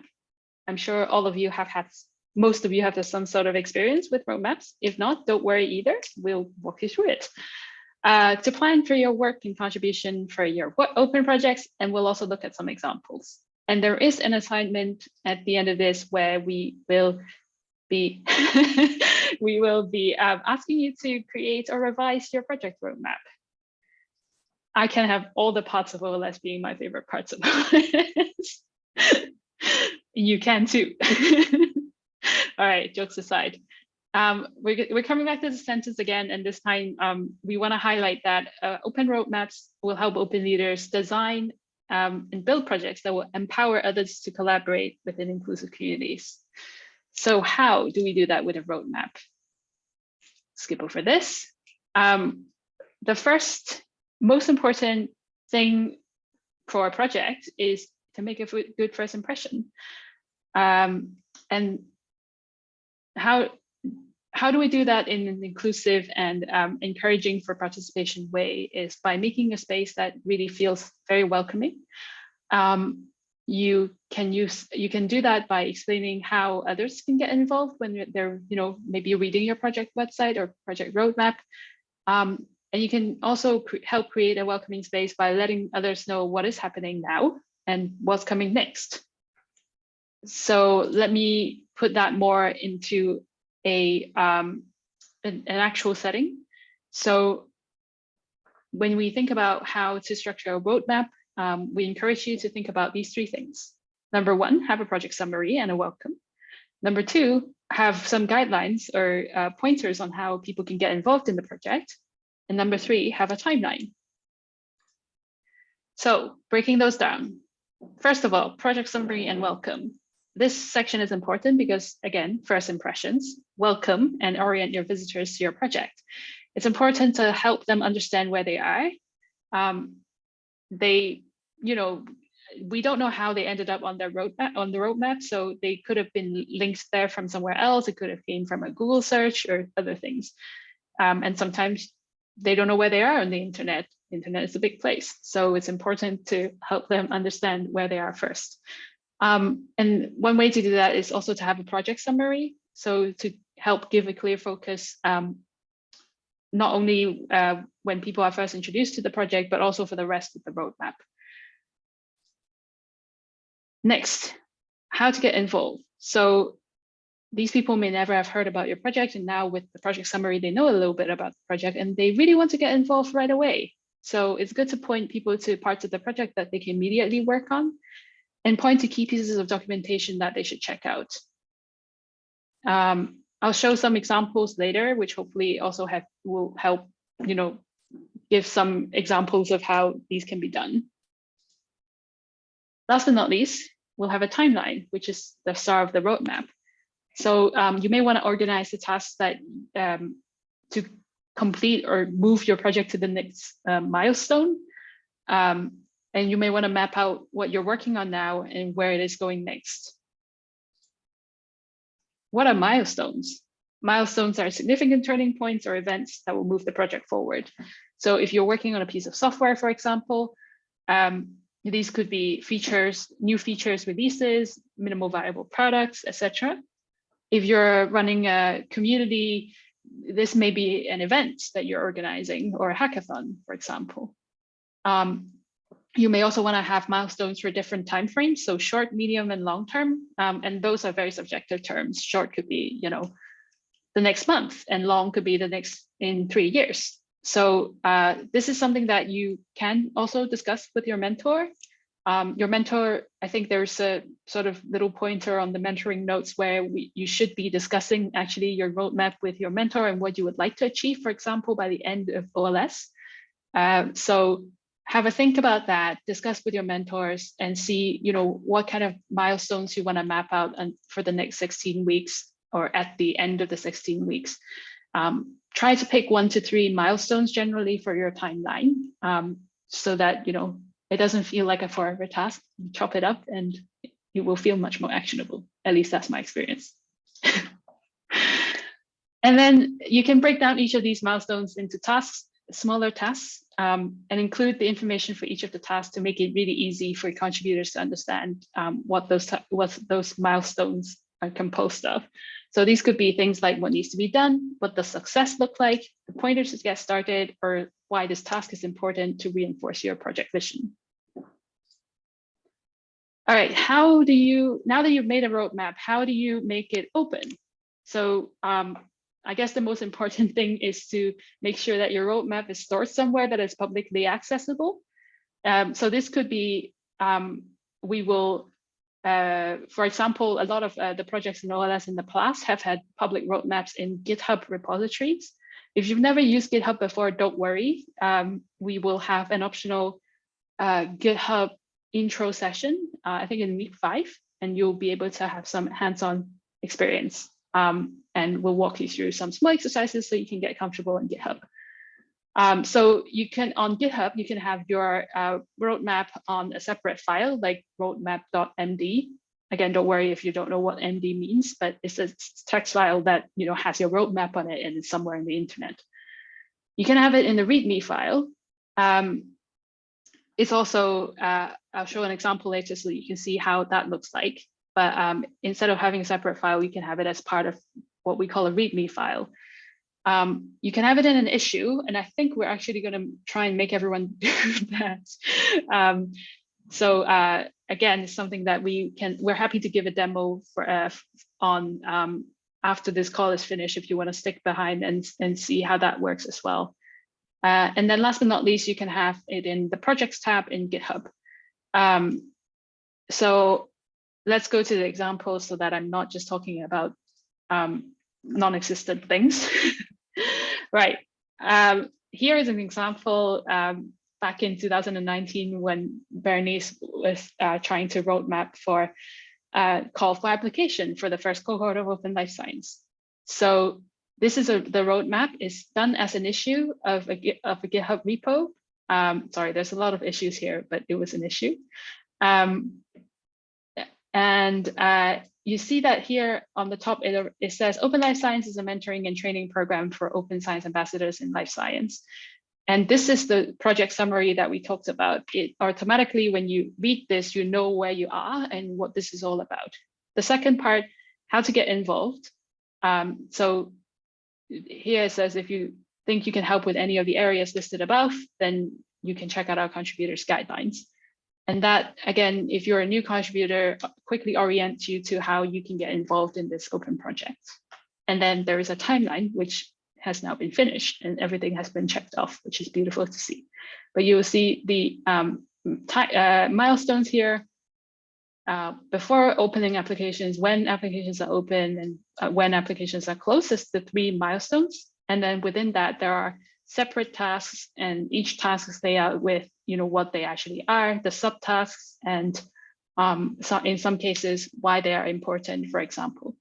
I'm sure all of you have had, most of you have some sort of experience with roadmaps. If not, don't worry either. We'll walk you through it. Uh, to plan for your work and contribution for your open projects, and we'll also look at some examples. And there is an assignment at the end of this where we will be we will be um, asking you to create or revise your project roadmap. I can have all the parts of OLS being my favorite parts of OLS. you can too. all right, jokes aside. Um, we're, we're coming back to the sentence again, and this time um, we want to highlight that uh, open roadmaps will help open leaders design um, and build projects that will empower others to collaborate within inclusive communities. So how do we do that with a roadmap? Skip over this. Um, the first most important thing for a project is to make a good first impression. Um, and how how do we do that in an inclusive and um, encouraging for participation way is by making a space that really feels very welcoming. Um, you can use you can do that by explaining how others can get involved when they're you know maybe reading your project website or project roadmap um, and you can also cre help create a welcoming space by letting others know what is happening now and what's coming next so let me put that more into a um, an, an actual setting so when we think about how to structure a roadmap um, we encourage you to think about these three things. Number one, have a project summary and a welcome. Number two, have some guidelines or uh, pointers on how people can get involved in the project. And number three, have a timeline. So breaking those down. First of all, project summary and welcome. This section is important because again, first impressions, welcome and orient your visitors to your project. It's important to help them understand where they are. Um, they you know, we don't know how they ended up on their roadmap on the roadmap. So they could have been linked there from somewhere else. It could have came from a Google search or other things. Um, and sometimes they don't know where they are on the internet. internet is a big place. So it's important to help them understand where they are first. Um, and one way to do that is also to have a project summary. So to help give a clear focus, um, not only uh, when people are first introduced to the project, but also for the rest of the roadmap. Next, how to get involved. So these people may never have heard about your project and now with the project summary, they know a little bit about the project and they really want to get involved right away. So it's good to point people to parts of the project that they can immediately work on and point to key pieces of documentation that they should check out. Um, I'll show some examples later, which hopefully also have will help, you know, give some examples of how these can be done. Last but not least, we'll have a timeline, which is the star of the roadmap. So um, you may want to organize the tasks that um, to complete or move your project to the next uh, milestone. Um, and you may want to map out what you're working on now and where it is going next. What are milestones? Milestones are significant turning points or events that will move the project forward. So if you're working on a piece of software, for example, um, these could be features, new features releases, minimal viable products, etc. If you're running a community, this may be an event that you're organizing or a hackathon, for example. Um, you may also want to have milestones for different timeframes, so short, medium, and long term. Um, and those are very subjective terms. Short could be, you know, the next month, and long could be the next in three years. So uh, this is something that you can also discuss with your mentor. Um, your mentor, I think there's a sort of little pointer on the mentoring notes where we, you should be discussing actually your roadmap with your mentor and what you would like to achieve, for example, by the end of OLS. Uh, so have a think about that, discuss with your mentors and see, you know, what kind of milestones you want to map out and for the next 16 weeks or at the end of the 16 weeks. Um, try to pick one to three milestones generally for your timeline um, so that, you know, it doesn't feel like a forever task. You chop it up and it will feel much more actionable. At least that's my experience. and then you can break down each of these milestones into tasks, smaller tasks, um, and include the information for each of the tasks to make it really easy for contributors to understand um, what those what those milestones are composed of. So these could be things like what needs to be done, what does success look like, the pointers to get started, or why this task is important to reinforce your project vision. All right, how do you, now that you've made a roadmap, how do you make it open? So um, I guess the most important thing is to make sure that your roadmap is stored somewhere that is publicly accessible. Um, so this could be, um, we will, uh, for example, a lot of uh, the projects in OLS in the past have had public roadmaps in GitHub repositories. If you've never used GitHub before, don't worry. Um, we will have an optional uh, GitHub intro session, uh, I think in week five, and you'll be able to have some hands-on experience. Um, and we'll walk you through some small exercises so you can get comfortable in GitHub. Um, so you can, on GitHub, you can have your uh, roadmap on a separate file like roadmap.md. Again, don't worry if you don't know what MD means, but it's a text file that you know has your roadmap on it and it's somewhere in the internet. You can have it in the README file. Um, it's also, uh, I'll show an example later so you can see how that looks like. But um, instead of having a separate file, you can have it as part of what we call a README file. Um, you can have it in an issue, and I think we're actually going to try and make everyone do that. Um, so uh, again, it's something that we can, we're happy to give a demo for uh, on um, after this call is finished if you want to stick behind and, and see how that works as well. Uh, and then last but not least, you can have it in the projects tab in GitHub. Um, so let's go to the example so that I'm not just talking about um, non-existent things. right. Um, here is an example um, back in 2019 when Bernice was uh, trying to roadmap for uh, call for application for the first cohort of Open Life Science. So this is a, the roadmap is done as an issue of a, of a GitHub repo. Um, sorry, there's a lot of issues here, but it was an issue. Um, and uh, you see that here on the top, it, it says Open Life Science is a mentoring and training program for open science ambassadors in life science. And this is the project summary that we talked about. It automatically, when you read this, you know where you are and what this is all about. The second part, how to get involved. Um, so here it says, if you think you can help with any of the areas listed above, then you can check out our contributors guidelines. And that, again, if you're a new contributor, quickly orients you to how you can get involved in this open project. And then there is a timeline, which has now been finished and everything has been checked off, which is beautiful to see. But you will see the um, uh, milestones here uh, before opening applications, when applications are open and uh, when applications are closed, is the three milestones. And then within that, there are separate tasks and each task laid out with you know what they actually are, the subtasks, and um, so in some cases why they are important, for example.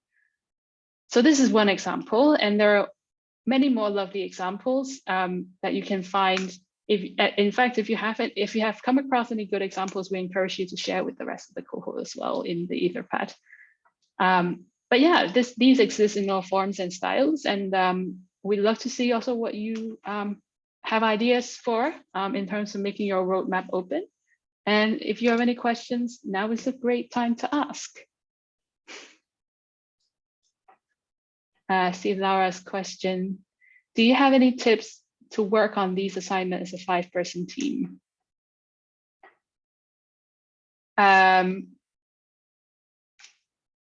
So this is one example, and there are many more lovely examples um, that you can find if uh, in fact, if you haven't, if you have come across any good examples, we encourage you to share with the rest of the cohort as well in the Etherpad. Um, but yeah, this these exist in all forms and styles, and um, we'd love to see also what you um, have ideas for um, in terms of making your roadmap open. And if you have any questions, now is a great time to ask. Uh, see Laura's question. Do you have any tips to work on these assignments as a five person team? Um,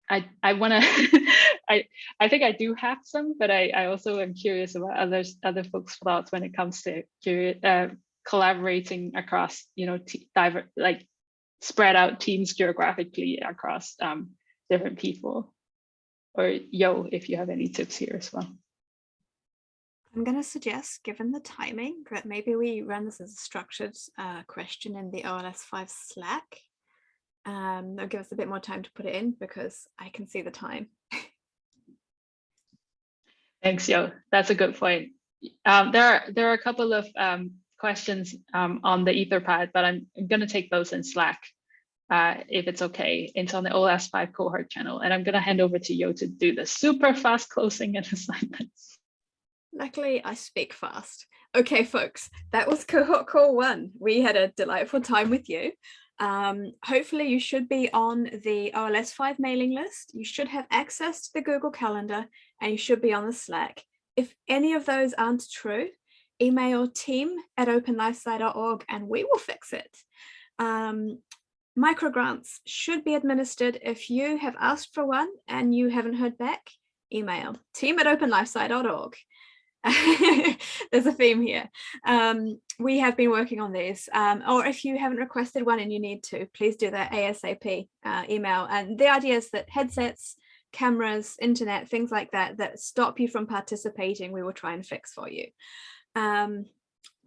I, I want to, I, I think I do have some, but I, I also am curious about others, other folks' thoughts when it comes to uh, collaborating across, you know, diver, like spread out teams geographically across um, different people. Or Yo, if you have any tips here as well. I'm going to suggest, given the timing, that maybe we run this as a structured uh, question in the OLS5 Slack. Um, that'll give us a bit more time to put it in because I can see the time. Thanks, Yo. That's a good point. Um, there, are, there are a couple of um, questions um, on the Etherpad, but I'm, I'm going to take those in Slack uh, if it's okay. It's on the OLS5 cohort channel, and I'm going to hand over to Yo to do the super fast closing and assignments. Luckily, I speak fast. Okay, folks, that was cohort call one. We had a delightful time with you. Um, hopefully you should be on the OLS5 mailing list. You should have access to the Google Calendar and you should be on the Slack. If any of those aren't true, email team at openlifesci.org and we will fix it. Um, microgrants should be administered if you have asked for one and you haven't heard back, email team at openlifesci.org. There's a theme here. Um, we have been working on these, um, or if you haven't requested one and you need to, please do that ASAP uh, email. And the idea is that headsets, cameras, internet, things like that, that stop you from participating, we will try and fix for you. Um,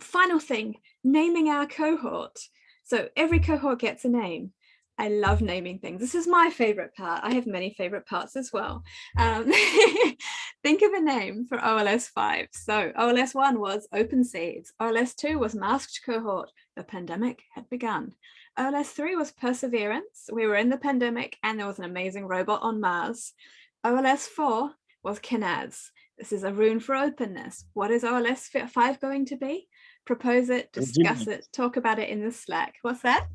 final thing, naming our cohort. So every cohort gets a name. I love naming things. This is my favorite part. I have many favorite parts as well. Um, think of a name for OLS 5. So OLS 1 was Open Seeds. OLS 2 was Masked Cohort. The pandemic had begun. Uh, OLS 3 was Perseverance. We were in the pandemic and there was an amazing robot on Mars. OLS 4 was Kenaz. This is a rune for openness. What is OLS 5 going to be? Propose it, discuss it, talk about it in the Slack. What's that?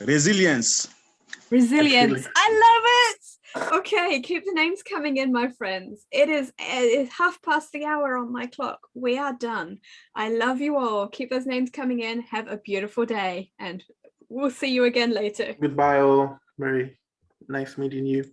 Resilience. Resilience. I love it. Okay, keep the names coming in, my friends. It is it's half past the hour on my clock. We are done. I love you all. Keep those names coming in. Have a beautiful day and we'll see you again later. Goodbye all. Very nice meeting you.